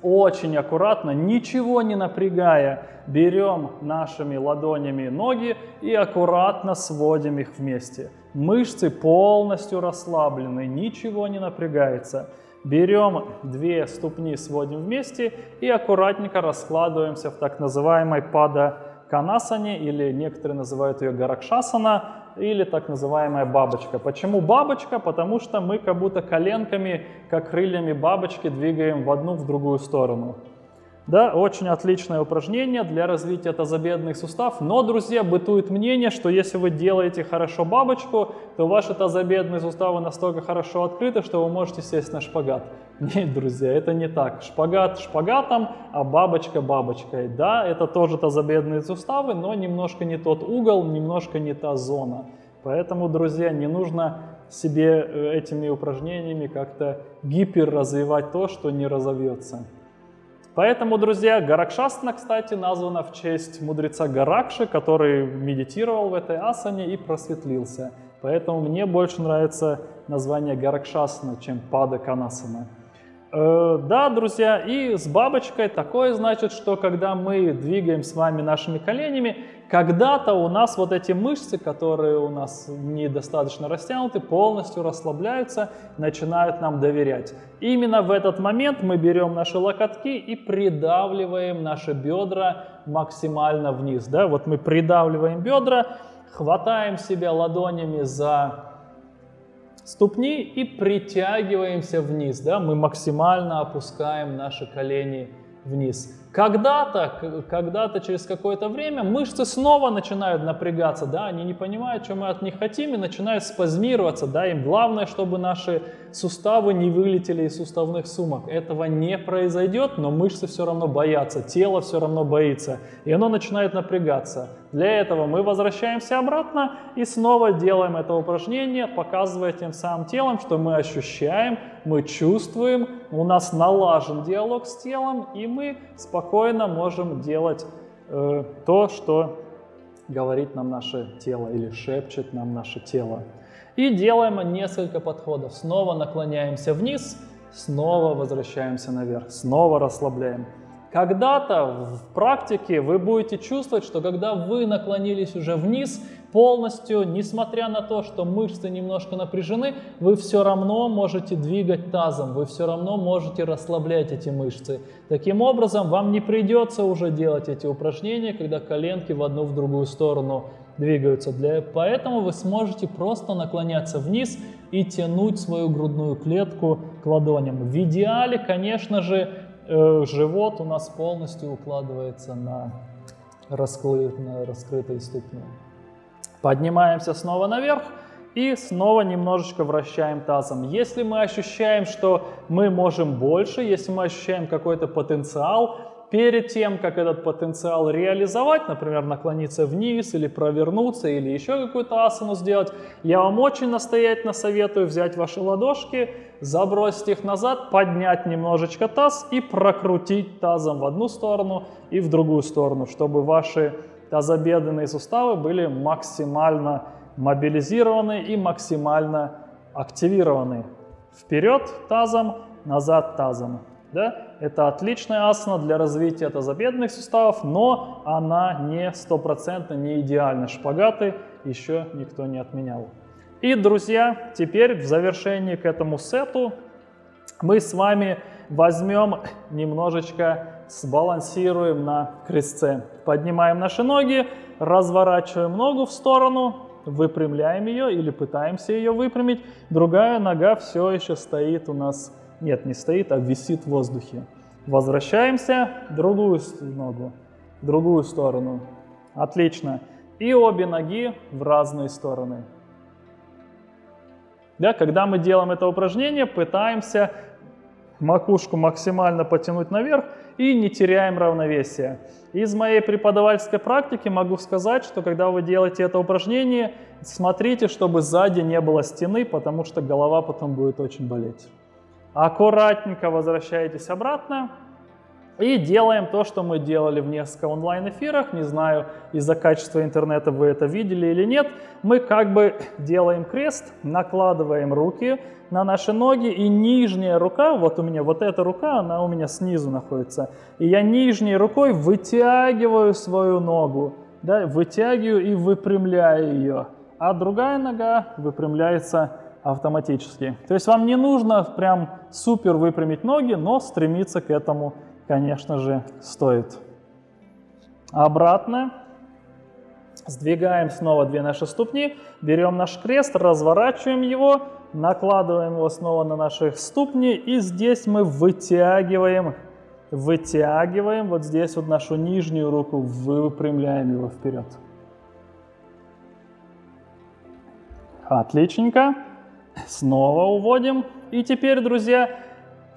очень аккуратно, ничего не напрягая, берем нашими ладонями ноги и аккуратно сводим их вместе. Мышцы полностью расслаблены, ничего не напрягается. Берем две ступни, сводим вместе и аккуратненько раскладываемся в так называемой пада канасане, или некоторые называют ее гаракшасана, или так называемая бабочка. Почему бабочка? Потому что мы как будто коленками, как крыльями бабочки двигаем в одну, в другую сторону. Да, очень отличное упражнение для развития тазобедренных суставов. Но, друзья, бытует мнение, что если вы делаете хорошо бабочку, то ваши тазобедренные суставы настолько хорошо открыты, что вы можете сесть на шпагат. *laughs* Нет, друзья, это не так. Шпагат шпагатом, а бабочка бабочкой. Да, это тоже тазобедренные суставы, но немножко не тот угол, немножко не та зона. Поэтому, друзья, не нужно себе э, этими упражнениями как-то гипер развивать то, что не разовьется. Поэтому, друзья, Гаракшастана, кстати, названа в честь мудреца Гаракши, который медитировал в этой асане и просветлился. Поэтому мне больше нравится название Гаракшасана, чем Пада Канасана. Э, да, друзья, и с бабочкой такое значит, что когда мы двигаем с вами нашими коленями, когда-то у нас вот эти мышцы, которые у нас недостаточно растянуты, полностью расслабляются, начинают нам доверять. Именно в этот момент мы берем наши локотки и придавливаем наши бедра максимально вниз. Да? Вот мы придавливаем бедра, хватаем себя ладонями за ступни и притягиваемся вниз. Да? Мы максимально опускаем наши колени вниз. Когда-то, когда-то через какое-то время мышцы снова начинают напрягаться, да, они не понимают, что мы от них хотим, и начинают спазмироваться, да, им главное, чтобы наши суставы не вылетели из суставных сумок. Этого не произойдет, но мышцы все равно боятся, тело все равно боится, и оно начинает напрягаться. Для этого мы возвращаемся обратно и снова делаем это упражнение, показывая тем самым телом, что мы ощущаем, мы чувствуем, у нас налажен диалог с телом, и мы спокойно можем делать э, то, что говорит нам наше тело или шепчет нам наше тело. И делаем несколько подходов. Снова наклоняемся вниз, снова возвращаемся наверх, снова расслабляем. Когда-то в практике вы будете чувствовать, что когда вы наклонились уже вниз, полностью, несмотря на то, что мышцы немножко напряжены, вы все равно можете двигать тазом, вы все равно можете расслаблять эти мышцы. Таким образом, вам не придется уже делать эти упражнения, когда коленки в одну в другую сторону двигаются. Для, поэтому вы сможете просто наклоняться вниз и тянуть свою грудную клетку к ладоням. В идеале, конечно же, Э, живот у нас полностью укладывается на, расклы, на раскрытые ступни. Поднимаемся снова наверх и снова немножечко вращаем тазом. Если мы ощущаем, что мы можем больше, если мы ощущаем какой-то потенциал, перед тем, как этот потенциал реализовать, например, наклониться вниз или провернуться, или еще какую-то асану сделать, я вам очень настоятельно советую взять ваши ладошки, забросить их назад, поднять немножечко таз и прокрутить тазом в одну сторону и в другую сторону, чтобы ваши тазобедренные суставы были максимально мобилизированы и максимально активированы. Вперед тазом, назад тазом. Да? Это отличная асана для развития тазобедренных суставов, но она не стопроцентно не идеальна. Шпагаты еще никто не отменял. И, друзья, теперь в завершении к этому сету мы с вами возьмем немножечко, сбалансируем на крестце. Поднимаем наши ноги, разворачиваем ногу в сторону, выпрямляем ее или пытаемся ее выпрямить. Другая нога все еще стоит у нас нет, не стоит, а висит в воздухе. Возвращаемся, другую ногу, другую сторону. Отлично. И обе ноги в разные стороны. Да, когда мы делаем это упражнение, пытаемся макушку максимально потянуть наверх и не теряем равновесие. Из моей преподавательской практики могу сказать, что когда вы делаете это упражнение, смотрите, чтобы сзади не было стены, потому что голова потом будет очень болеть. Аккуратненько возвращаетесь обратно. И делаем то, что мы делали в несколько онлайн-эфирах. Не знаю, из-за качества интернета вы это видели или нет. Мы как бы делаем крест, накладываем руки на наши ноги, и нижняя рука, вот у меня вот эта рука, она у меня снизу находится. И я нижней рукой вытягиваю свою ногу, да, вытягиваю и выпрямляю ее. А другая нога выпрямляется автоматически. То есть вам не нужно прям супер выпрямить ноги, но стремиться к этому конечно же, стоит. Обратно. Сдвигаем снова две наши ступни, берем наш крест, разворачиваем его, накладываем его снова на наши ступни, и здесь мы вытягиваем, вытягиваем вот здесь вот нашу нижнюю руку, выпрямляем его вперед. Отличненько. Снова уводим. И теперь, друзья,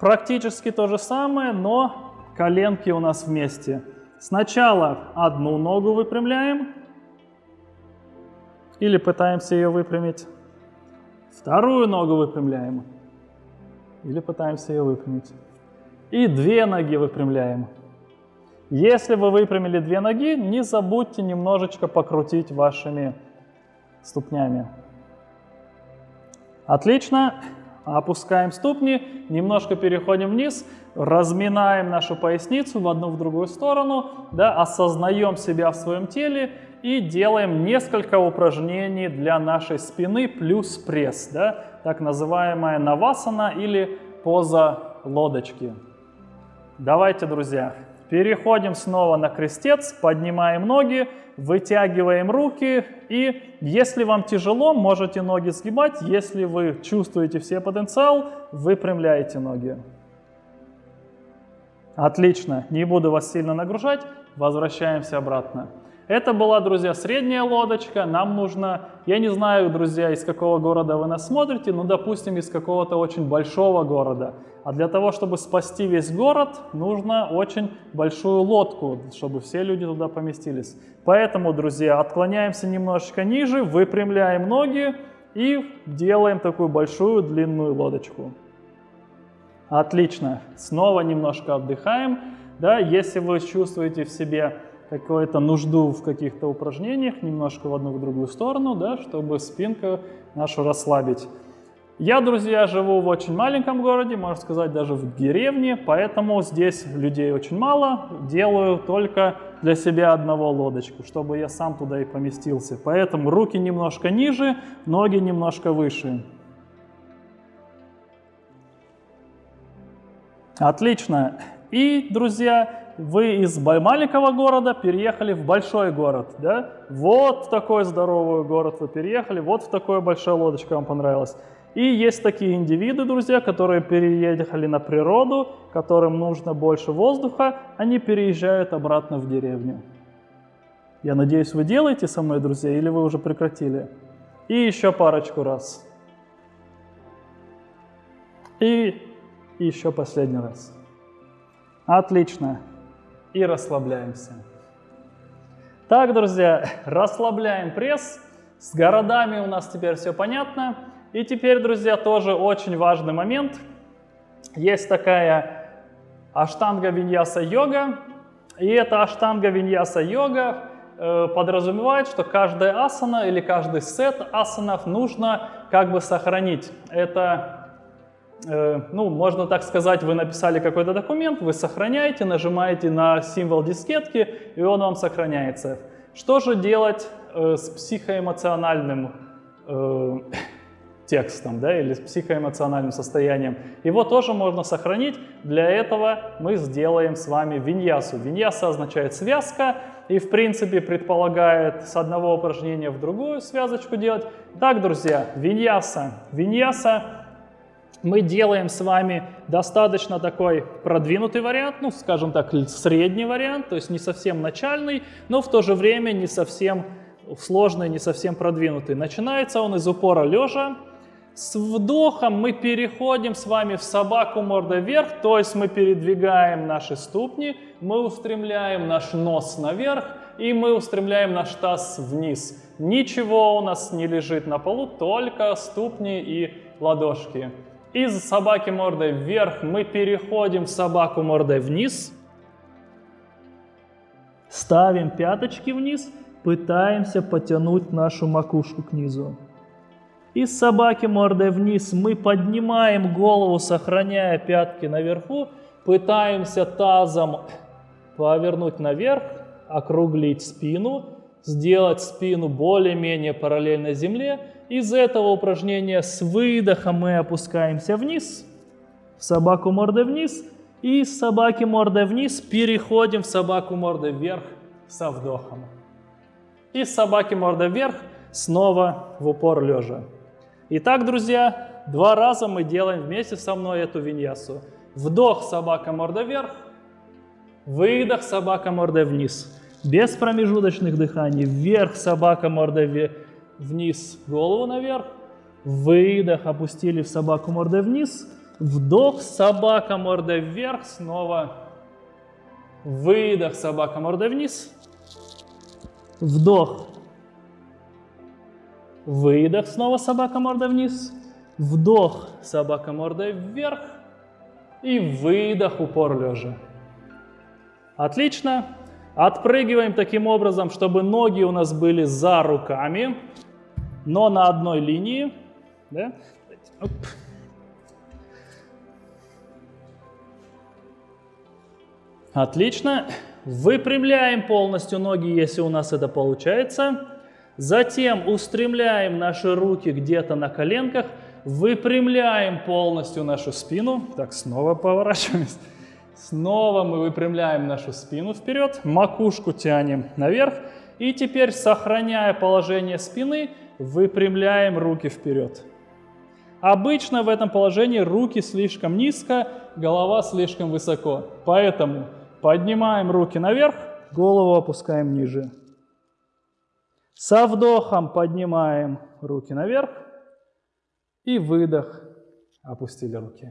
практически то же самое, но коленки у нас вместе. Сначала одну ногу выпрямляем или пытаемся ее выпрямить. Вторую ногу выпрямляем или пытаемся ее выпрямить. И две ноги выпрямляем. Если вы выпрямили две ноги, не забудьте немножечко покрутить вашими ступнями. Отлично. Опускаем ступни, немножко переходим вниз, разминаем нашу поясницу в одну в другую сторону, да, осознаем себя в своем теле и делаем несколько упражнений для нашей спины плюс пресс, да, так называемая навасана или поза лодочки. Давайте, друзья, переходим снова на крестец, поднимаем ноги, вытягиваем руки и если вам тяжело, можете ноги сгибать, если вы чувствуете все потенциал, выпрямляете ноги. Отлично, не буду вас сильно нагружать, возвращаемся обратно. Это была, друзья, средняя лодочка. Нам нужно, я не знаю, друзья, из какого города вы нас смотрите, но, допустим, из какого-то очень большого города. А для того, чтобы спасти весь город, нужно очень большую лодку, чтобы все люди туда поместились. Поэтому, друзья, отклоняемся немножечко ниже, выпрямляем ноги и делаем такую большую длинную лодочку. Отлично. Снова немножко отдыхаем. Да, если вы чувствуете в себе какую-то нужду в каких-то упражнениях, немножко в одну в другую сторону, да, чтобы спинку нашу расслабить. Я, друзья, живу в очень маленьком городе, можно сказать, даже в деревне, поэтому здесь людей очень мало. Делаю только для себя одного лодочку, чтобы я сам туда и поместился. Поэтому руки немножко ниже, ноги немножко выше. Отлично. И, друзья, вы из маленького города переехали в большой город, да? Вот в такой здоровый город вы переехали, вот в такой большая лодочка вам понравилась. И есть такие индивиды, друзья, которые переехали на природу, которым нужно больше воздуха, они переезжают обратно в деревню. Я надеюсь, вы делаете со мной, друзья, или вы уже прекратили? И еще парочку раз. И еще последний раз. Отлично и расслабляемся. Так, друзья, расслабляем пресс. С городами у нас теперь все понятно. И теперь, друзья, тоже очень важный момент. Есть такая аштанга виньяса йога. И эта аштанга виньяса йога э, подразумевает, что каждая асана или каждый сет асанов нужно как бы сохранить. Это ну, можно так сказать, вы написали какой-то документ, вы сохраняете, нажимаете на символ дискетки, и он вам сохраняется. Что же делать э, с психоэмоциональным э, *coughs* текстом, да, или с психоэмоциональным состоянием? Его тоже можно сохранить. Для этого мы сделаем с вами виньясу. Виньяса означает связка, и в принципе предполагает с одного упражнения в другую связочку делать. Так, друзья, виньяса. Виньяса мы делаем с вами достаточно такой продвинутый вариант, ну, скажем так, средний вариант, то есть не совсем начальный, но в то же время не совсем сложный, не совсем продвинутый. Начинается он из упора лежа. С вдохом мы переходим с вами в собаку мордой вверх, то есть мы передвигаем наши ступни, мы устремляем наш нос наверх и мы устремляем наш таз вниз. Ничего у нас не лежит на полу, только ступни и ладошки. Из собаки мордой вверх мы переходим в собаку мордой вниз. Ставим пяточки вниз, пытаемся потянуть нашу макушку к низу. Из собаки мордой вниз мы поднимаем голову, сохраняя пятки наверху, пытаемся тазом повернуть наверх, округлить спину, сделать спину более-менее параллельно земле. Из этого упражнения с выдохом мы опускаемся вниз, в собаку мордой вниз, и из собаки мордой вниз переходим в собаку мордой вверх со вдохом. Из собаки мордой вверх снова в упор лежа. Итак, друзья, два раза мы делаем вместе со мной эту виньясу. Вдох, собака морда вверх, выдох, собака морда вниз. Без промежуточных дыханий. Вверх, собака морда вниз, голову наверх. Выдох, опустили в собаку мордой вниз. Вдох, собака мордой вверх, снова. Выдох, собака мордой вниз. Вдох, Выдох, снова собака мордой вниз. Вдох, собака мордой вверх. И выдох, упор лежа. Отлично. Отпрыгиваем таким образом, чтобы ноги у нас были за руками, но на одной линии. Да? Отлично. Выпрямляем полностью ноги, если у нас это получается. Затем устремляем наши руки где-то на коленках, выпрямляем полностью нашу спину. Так, снова поворачиваемся. Снова мы выпрямляем нашу спину вперед, макушку тянем наверх. И теперь, сохраняя положение спины, выпрямляем руки вперед. Обычно в этом положении руки слишком низко, голова слишком высоко. Поэтому поднимаем руки наверх, голову опускаем ниже. Со вдохом поднимаем руки наверх и выдох, опустили руки.